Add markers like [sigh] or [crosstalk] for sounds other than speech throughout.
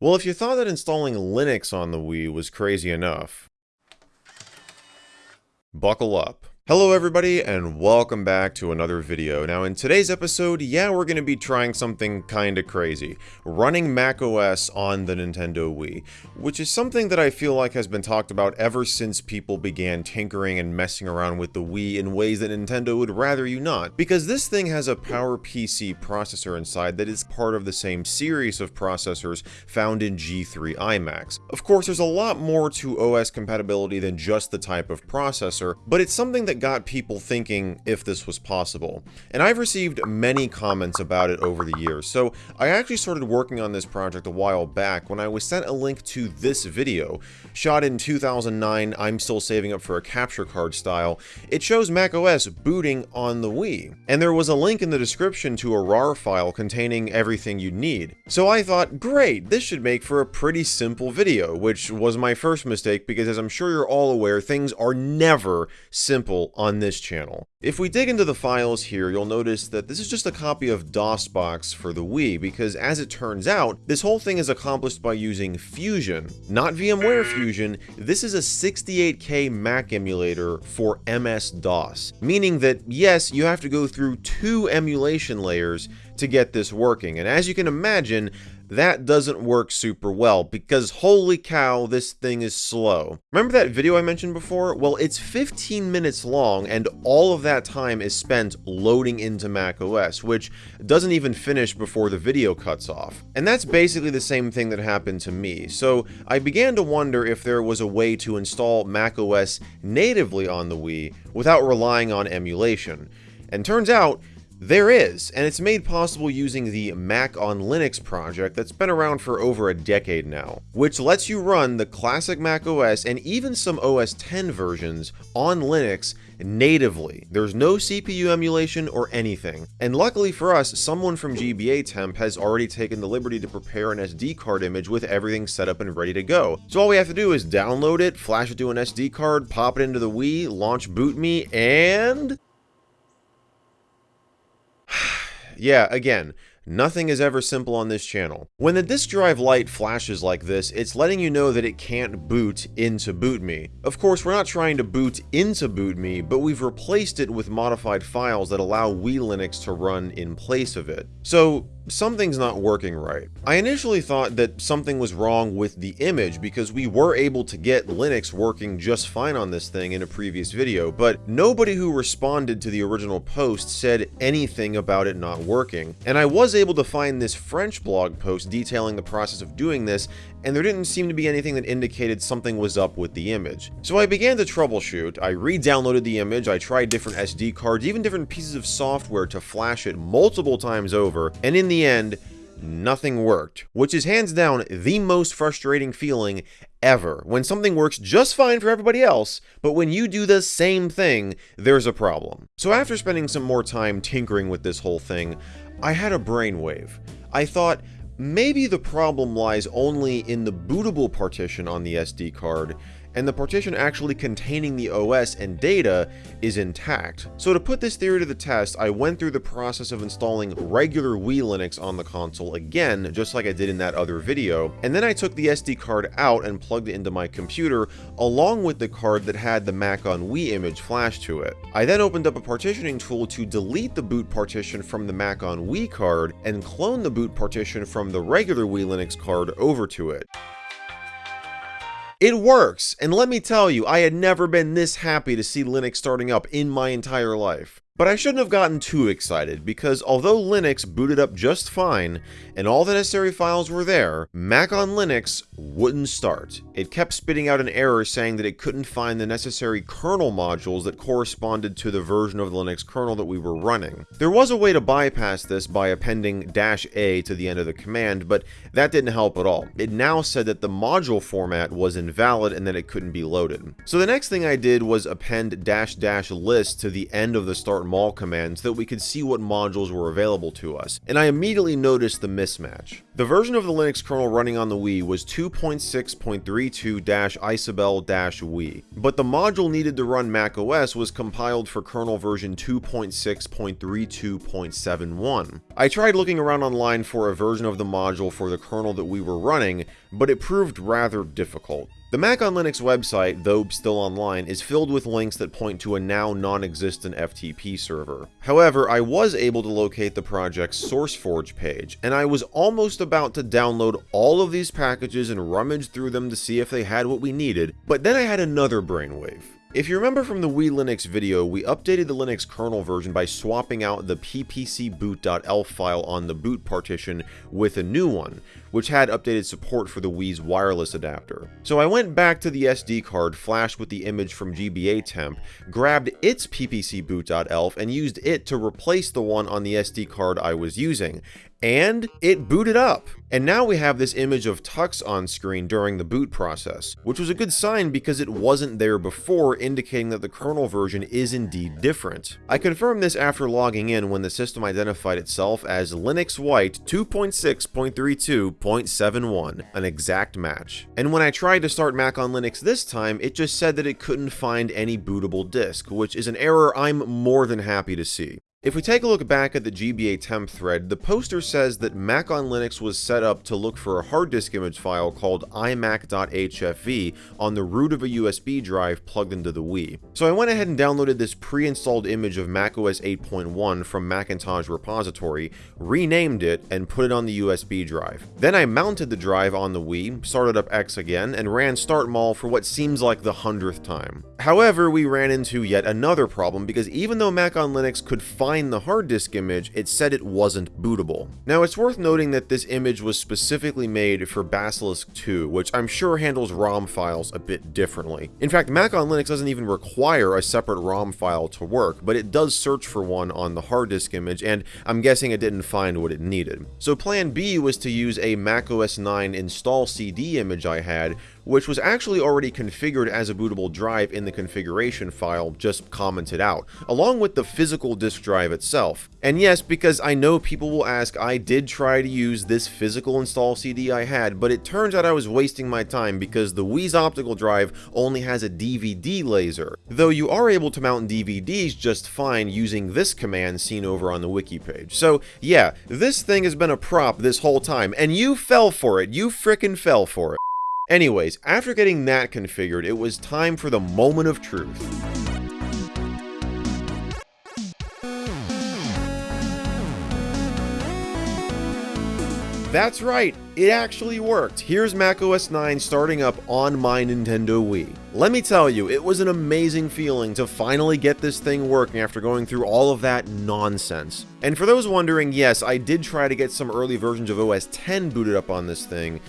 Well, if you thought that installing Linux on the Wii was crazy enough, buckle up. Hello everybody and welcome back to another video. Now in today's episode, yeah, we're going to be trying something kinda crazy. Running macOS on the Nintendo Wii, which is something that I feel like has been talked about ever since people began tinkering and messing around with the Wii in ways that Nintendo would rather you not. Because this thing has a PowerPC processor inside that is part of the same series of processors found in G3 iMacs. Of course, there's a lot more to OS compatibility than just the type of processor, but it's something that got people thinking if this was possible. And I've received many comments about it over the years, so I actually started working on this project a while back when I was sent a link to this video. Shot in 2009, I'm still saving up for a capture card style. It shows macOS booting on the Wii, and there was a link in the description to a RAR file containing everything you'd need. So I thought, great, this should make for a pretty simple video, which was my first mistake because as I'm sure you're all aware, things are never simple on this channel. If we dig into the files here, you'll notice that this is just a copy of DOSBox for the Wii, because as it turns out, this whole thing is accomplished by using Fusion. Not VMware Fusion, this is a 68K Mac emulator for MS-DOS, meaning that yes, you have to go through two emulation layers to get this working, and as you can imagine, that doesn't work super well because holy cow, this thing is slow. Remember that video I mentioned before? Well, it's 15 minutes long and all of that time is spent loading into macOS, which doesn't even finish before the video cuts off. And that's basically the same thing that happened to me. So I began to wonder if there was a way to install macOS natively on the Wii without relying on emulation. And turns out, there is, and it's made possible using the Mac on Linux project that's been around for over a decade now, which lets you run the classic Mac OS and even some OS 10 versions on Linux natively. There's no CPU emulation or anything. And luckily for us, someone from GBAtemp has already taken the liberty to prepare an SD card image with everything set up and ready to go. So all we have to do is download it, flash it to an SD card, pop it into the Wii, launch BootMii, and yeah, again, Nothing is ever simple on this channel. When the disk drive light flashes like this, it's letting you know that it can't boot into BootMii. Of course, we're not trying to boot into BootMii, but we've replaced it with modified files that allow Wii Linux to run in place of it. So, something's not working right. I initially thought that something was wrong with the image because we were able to get Linux working just fine on this thing in a previous video, but nobody who responded to the original post said anything about it not working. And I was able to find this French blog post detailing the process of doing this, and there didn't seem to be anything that indicated something was up with the image. So I began to troubleshoot, I re-downloaded the image, I tried different SD cards, even different pieces of software to flash it multiple times over, and in the end, nothing worked, which is hands down the most frustrating feeling ever. When something works just fine for everybody else, but when you do the same thing, there's a problem. So after spending some more time tinkering with this whole thing, I had a brainwave. I thought, maybe the problem lies only in the bootable partition on the SD card, and the partition actually containing the OS and data is intact. So to put this theory to the test, I went through the process of installing regular Wii Linux on the console again, just like I did in that other video, and then I took the SD card out and plugged it into my computer, along with the card that had the Mac on Wii image flashed to it. I then opened up a partitioning tool to delete the boot partition from the Mac on Wii card, and clone the boot partition from the regular Wii Linux card over to it. It works, and let me tell you, I had never been this happy to see Linux starting up in my entire life. But I shouldn't have gotten too excited, because although Linux booted up just fine, and all the necessary files were there, Mac on Linux wouldn't start. It kept spitting out an error saying that it couldn't find the necessary kernel modules that corresponded to the version of the Linux kernel that we were running. There was a way to bypass this by appending dash "-a to the end of the command, but that didn't help at all. It now said that the module format was invalid and that it couldn't be loaded. So the next thing I did was append dash dash "-list to the end of the start mol commands that we could see what modules were available to us, and I immediately noticed the mismatch. The version of the Linux kernel running on the Wii was 2.6.32-isabelle-Wii, but the module needed to run macOS was compiled for kernel version 2.6.32.71. I tried looking around online for a version of the module for the kernel that we were running, but it proved rather difficult. The Mac on Linux website, though still online, is filled with links that point to a now non-existent FTP server. However, I was able to locate the project's SourceForge page, and I was almost about to download all of these packages and rummage through them to see if they had what we needed, but then I had another brainwave. If you remember from the Wii Linux video, we updated the Linux kernel version by swapping out the ppcboot.elf file on the boot partition with a new one, which had updated support for the Wii's wireless adapter. So I went back to the SD card flashed with the image from GBAtemp, grabbed its PPC ppcboot.elf and used it to replace the one on the SD card I was using, and it booted up. And now we have this image of Tux on screen during the boot process, which was a good sign because it wasn't there before, indicating that the kernel version is indeed different. I confirmed this after logging in when the system identified itself as Linux White 2.6.32.71, an exact match. And when I tried to start Mac on Linux this time, it just said that it couldn't find any bootable disk, which is an error I'm more than happy to see. If we take a look back at the GBAtemp thread, the poster says that Mac on Linux was set up to look for a hard disk image file called imac.hfv on the root of a USB drive plugged into the Wii. So I went ahead and downloaded this pre-installed image of macOS 8.1 from Macintosh repository, renamed it, and put it on the USB drive. Then I mounted the drive on the Wii, started up X again, and ran startmol for what seems like the hundredth time. However, we ran into yet another problem because even though Mac on Linux could find find the hard disk image, it said it wasn't bootable. Now, it's worth noting that this image was specifically made for Basilisk 2, which I'm sure handles ROM files a bit differently. In fact, Mac on Linux doesn't even require a separate ROM file to work, but it does search for one on the hard disk image, and I'm guessing it didn't find what it needed. So plan B was to use a macOS 9 install CD image I had, which was actually already configured as a bootable drive in the configuration file just commented out, along with the physical disk drive itself. And yes, because I know people will ask, I did try to use this physical install CD I had, but it turns out I was wasting my time because the Wii's optical drive only has a DVD laser, though you are able to mount DVDs just fine using this command seen over on the wiki page. So yeah, this thing has been a prop this whole time, and you fell for it, you frickin' fell for it. Anyways, after getting that configured, it was time for the moment of truth. That's right, it actually worked. Here's macOS 9 starting up on my Nintendo Wii. Let me tell you, it was an amazing feeling to finally get this thing working after going through all of that nonsense. And for those wondering, yes, I did try to get some early versions of OS 10 booted up on this thing,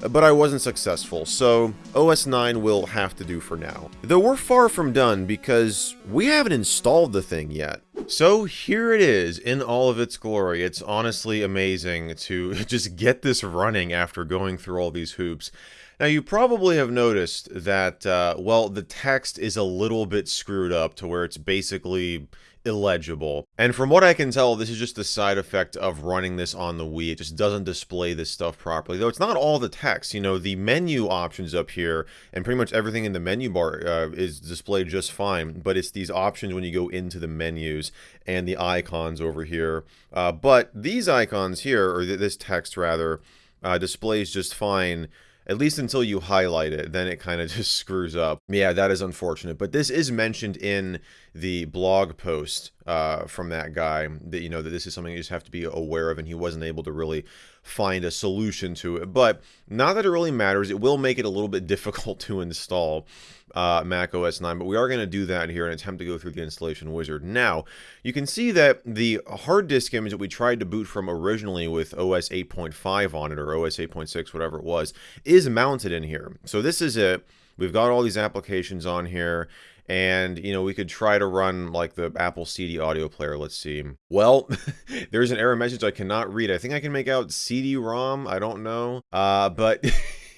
but I wasn't successful, so OS 9 will have to do for now. Though we're far from done because we haven't installed the thing yet. So here it is in all of its glory. It's honestly amazing to [laughs] just get this running after going through all these hoops. Now you probably have noticed that, uh, well, the text is a little bit screwed up to where it's basically illegible. And from what I can tell, this is just the side effect of running this on the Wii. It just doesn't display this stuff properly. Though it's not all the text. You know, the menu options up here and pretty much everything in the menu bar uh, is displayed just fine. But it's these options when you go into the menus and the icons over here. Uh, but these icons here, or th this text rather, uh, displays just fine at least until you highlight it, then it kind of [laughs] just screws up. Yeah, that is unfortunate. But this is mentioned in the blog post uh, from that guy that, you know, that this is something you just have to be aware of, and he wasn't able to really find a solution to it. But not that it really matters, it will make it a little bit [laughs] difficult to install uh, Mac OS 9, but we are going to do that here and attempt to go through the installation wizard. Now, you can see that the hard disk image that we tried to boot from originally with OS 8.5 on it, or OS 8.6, whatever it was, is mounted in here. So this is it. We've got all these applications on here and you know we could try to run like the apple cd audio player let's see well [laughs] there's an error message i cannot read i think i can make out cd-rom i don't know uh but [laughs]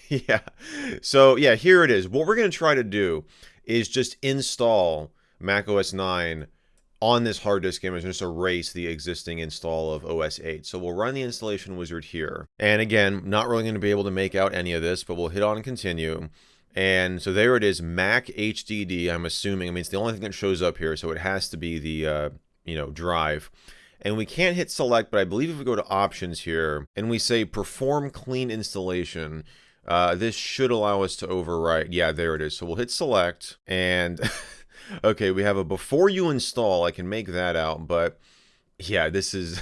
yeah. So yeah, here it is. What we're going to try to do is just install Mac OS 9 on this hard disk image and just erase the existing install of OS 8. So we'll run the installation wizard here. And again, not really going to be able to make out any of this, but we'll hit on continue. And so there it is, Mac HDD, I'm assuming. I mean, it's the only thing that shows up here, so it has to be the, uh, you know, drive. And we can't hit select, but I believe if we go to options here and we say perform clean installation, uh, this should allow us to overwrite. Yeah, there it is. So we'll hit select and [laughs] okay, we have a before you install. I can make that out, but yeah, this is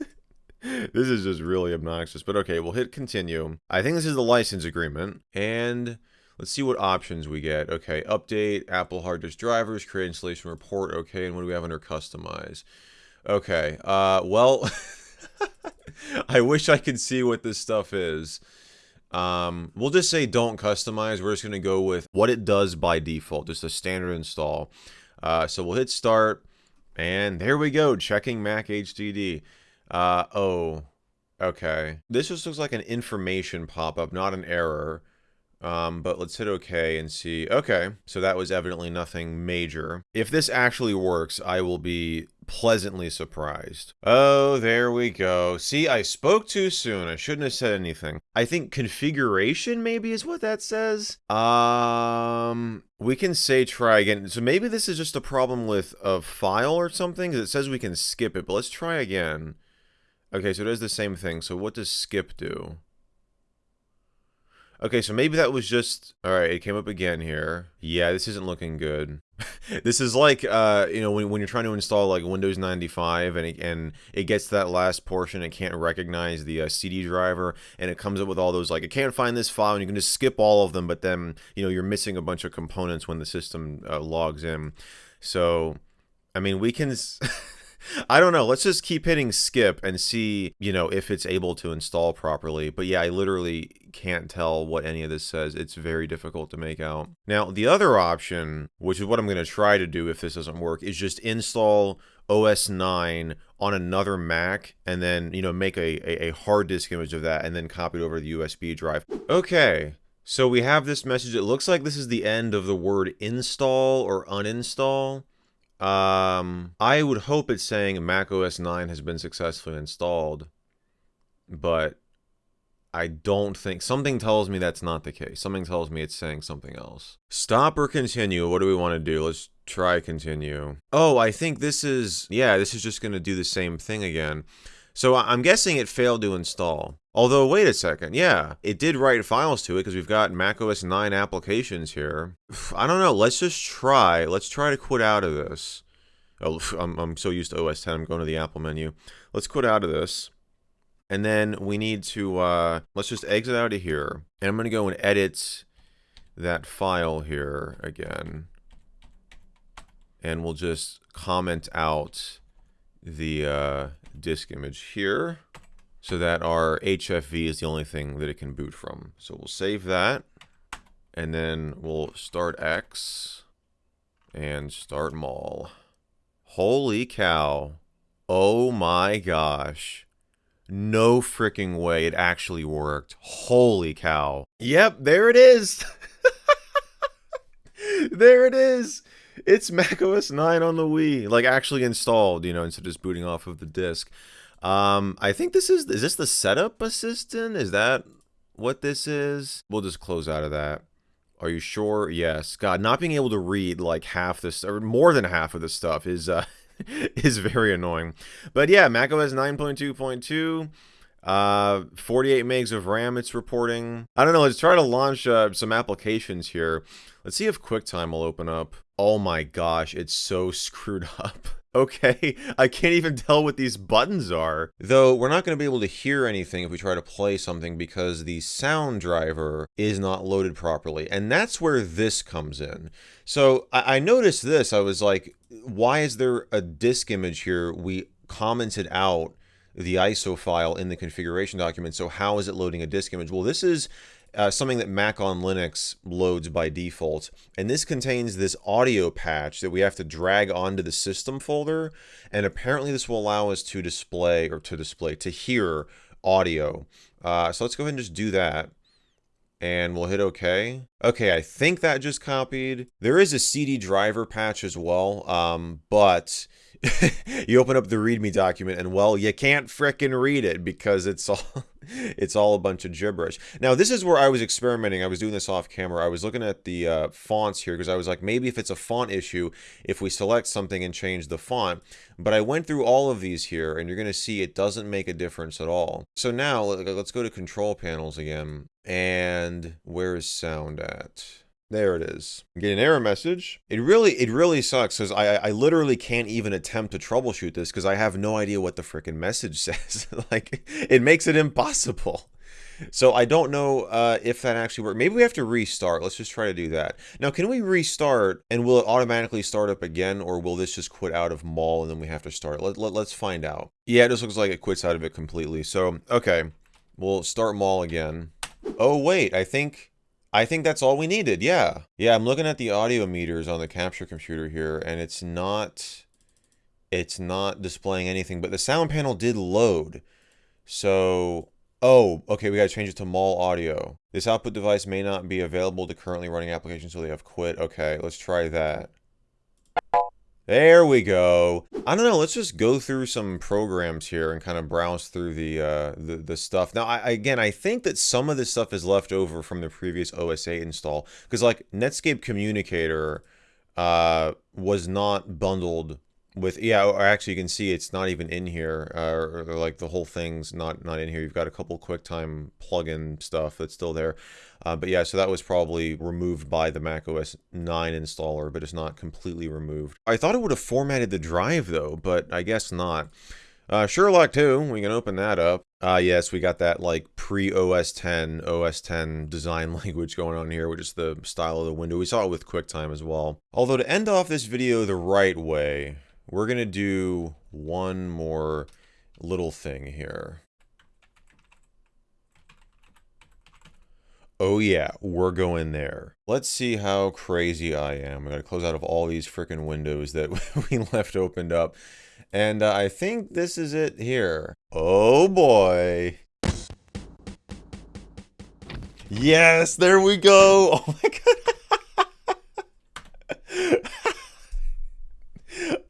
[laughs] this is just really obnoxious. But okay, we'll hit continue. I think this is the license agreement and let's see what options we get. Okay, update, Apple hard disk drivers, create installation report. Okay, and what do we have under customize? Okay. Uh, well, [laughs] I wish I could see what this stuff is. Um, we'll just say don't customize. We're just going to go with what it does by default, just a standard install. Uh, so we'll hit start, and there we go, checking Mac HDD. Uh, oh, okay. This just looks like an information pop-up, not an error. Um, but let's hit OK and see. Okay, so that was evidently nothing major. If this actually works, I will be pleasantly surprised. Oh, there we go. See, I spoke too soon. I shouldn't have said anything. I think configuration maybe is what that says. Um, we can say try again. So maybe this is just a problem with a file or something it says we can skip it, but let's try again. Okay, so it does the same thing. So what does skip do? Okay, so maybe that was just... Alright, it came up again here. Yeah, this isn't looking good. [laughs] this is like, uh, you know, when, when you're trying to install like Windows 95 and it, and it gets to that last portion, it can't recognize the uh, CD driver and it comes up with all those like, it can't find this file and you can just skip all of them, but then, you know, you're missing a bunch of components when the system uh, logs in. So, I mean, we can... [laughs] I don't know. Let's just keep hitting skip and see, you know, if it's able to install properly. But yeah, I literally can't tell what any of this says. It's very difficult to make out. Now, the other option, which is what I'm going to try to do if this doesn't work, is just install OS 9 on another Mac and then, you know, make a, a, a hard disk image of that and then copy it over the USB drive. Okay, so we have this message. It looks like this is the end of the word install or uninstall. Um, I would hope it's saying Mac OS 9 has been successfully installed, but I don't think something tells me that's not the case. Something tells me it's saying something else. Stop or continue. What do we want to do? Let's try continue. Oh, I think this is yeah, this is just going to do the same thing again. So I'm guessing it failed to install. Although, wait a second, yeah, it did write files to it because we've got macOS 9 applications here. [sighs] I don't know, let's just try. Let's try to quit out of this. Oh, [laughs] I'm, I'm so used to OS 10, I'm going to the Apple menu. Let's quit out of this. And then we need to, uh, let's just exit out of here. And I'm going to go and edit that file here again. And we'll just comment out the, uh, disk image here so that our HFV is the only thing that it can boot from. So we'll save that and then we'll start X and start mol. Holy cow. Oh my gosh. No freaking way it actually worked. Holy cow. Yep, there it is. [laughs] there it is. It's macOS 9 on the Wii, like actually installed, you know, instead of just booting off of the disk. Um, I think this is, is this the setup assistant? Is that what this is? We'll just close out of that. Are you sure? Yes. God, not being able to read like half this, or more than half of this stuff is, uh, [laughs] is very annoying. But yeah, macOS 9.2.2. Uh, 48 megs of RAM it's reporting. I don't know, let's try to launch uh, some applications here. Let's see if QuickTime will open up. Oh my gosh, it's so [laughs] screwed up. Okay, [laughs] I can't even tell what these buttons are. Though, we're not going to be able to hear anything if we try to play something because the sound driver is not loaded properly. And that's where this comes in. So, I, I noticed this. I was like, why is there a disk image here? We commented out the ISO file in the configuration document. So how is it loading a disk image? Well, this is uh, something that Mac on Linux loads by default. And this contains this audio patch that we have to drag onto the system folder. And apparently this will allow us to display, or to display, to hear audio. Uh, so let's go ahead and just do that. and we'll hit OK. Okay, I think that just copied. There is a CD driver patch as well, um, but [laughs] you open up the README document and well, you can't fricking read it because it's all [laughs] it's all a bunch of gibberish. Now, this is where I was experimenting. I was doing this off camera. I was looking at the uh, fonts here because I was like, maybe if it's a font issue, if we select something and change the font. But I went through all of these here and you're going to see it doesn't make a difference at all. So now let's go to control panels again. And where is sound at? There it is. Get an error message. It really, it really sucks because I, I literally can't even attempt to troubleshoot this because I have no idea what the freaking message [laughs] says. like, it makes it impossible. So I don't know uh, if that actually works. Maybe we have to restart. Let's just try to do that. Now, can we restart and will it automatically start up again or will this just quit out of MOL and then we have to start? Let, let, let's find out. Yeah, it just looks like it quits out of it completely. So, okay, we'll start mol again. Oh, wait, I think I think that's all we needed. Yeah. Yeah, I'm looking at the audio meters on the capture computer here and it's not it's not displaying anything, but the sound panel did load. So, oh, okay, we got to change it to MOL audio. This output device may not be available to currently running applications so they have quit. Okay, let's try that. There we go. I don't know, let's just go through some programs here and kind of browse through the uh, the, the stuff. Now, I, again, I think that some of this stuff is left over from the previous OSA install. Because, like, Netscape Communicator uh, was not bundled with yeah or actually you can see it's not even in here uh, or, like the whole thing's not not in here you've got a couple quicktime plugin stuff that's still there uh, but yeah so that was probably removed by the mac os 9 installer but it's not completely removed i thought it would have formatted the drive though but i guess not uh, Sherlock 2, we can open that up. Uh, yes, we got that like pre-OS 10, OS 10 design [laughs] language going on here, which is the style of the window. We saw it with QuickTime as well. Although to end off this video the right way, we're going to do one more little thing here. Oh yeah, we're going there. Let's see how crazy I am. I gotta close out of all these freaking windows that [laughs] we left opened up. And uh, I think this is it here. Oh boy. Yes, there we go. [laughs] Oh my god.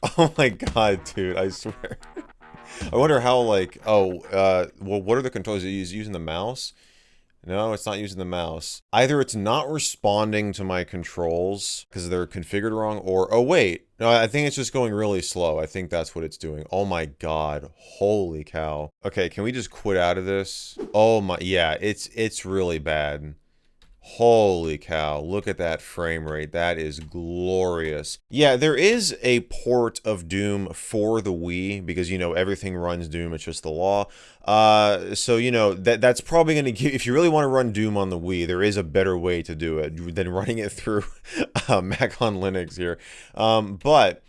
[laughs] Oh my god, dude, I swear. I wonder how, like, oh, uh, well, what are the controls? Is using the mouse? No, it's not using the mouse. Either it's not responding to my controls because they're configured wrong, or, oh wait, no, I think it's just going really slow. I think that's what it's doing. Oh my god, holy cow. Okay, can we just quit out of this? Oh my, yeah, it's, it's really bad. Holy cow, look at that frame rate. That is glorious. Yeah, there is a port of Doom for the Wii because, you know, everything runs Doom. It's just the law. Uh, so, you know, that that's probably going to give, if you really want to run Doom on the Wii, there is a better way to do it than [laughs] running it through uh, Mac on Linux here. Um, but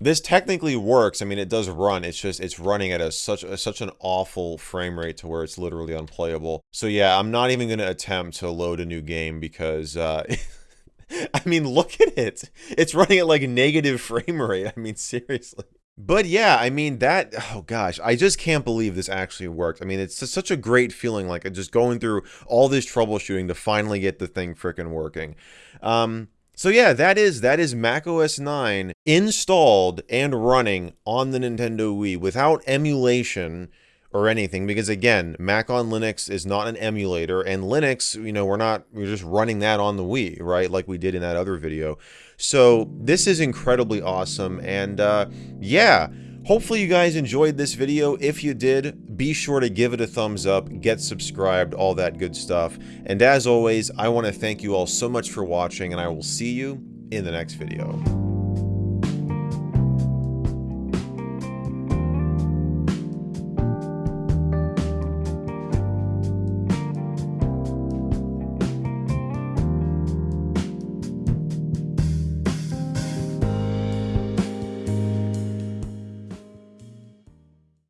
this technically works. I mean, it does run. It's just it's running at a such a, such an awful frame rate to where it's literally unplayable. So yeah, I'm not even going to attempt to load a new game because uh, [laughs] I mean, look at it. It's running at like negative [laughs] frame rate. I mean, seriously. But yeah, I mean that oh gosh, I just can't believe this actually worked. I mean, it's just such a great feeling like just going through all this troubleshooting to finally get the thing freaking working. Um so yeah, that is that is macOS 9 installed and running on the Nintendo Wii without emulation or anything because again, Mac on Linux is not an emulator and Linux, you know, we're not we're just running that on the Wii, right? Like we did in that other video. So, this is incredibly awesome and uh yeah, Hopefully you guys enjoyed this video. If you did, be sure to give it a thumbs up, get subscribed, all that good stuff. And as always, I want to thank you all so much for watching and I will see you in the next video.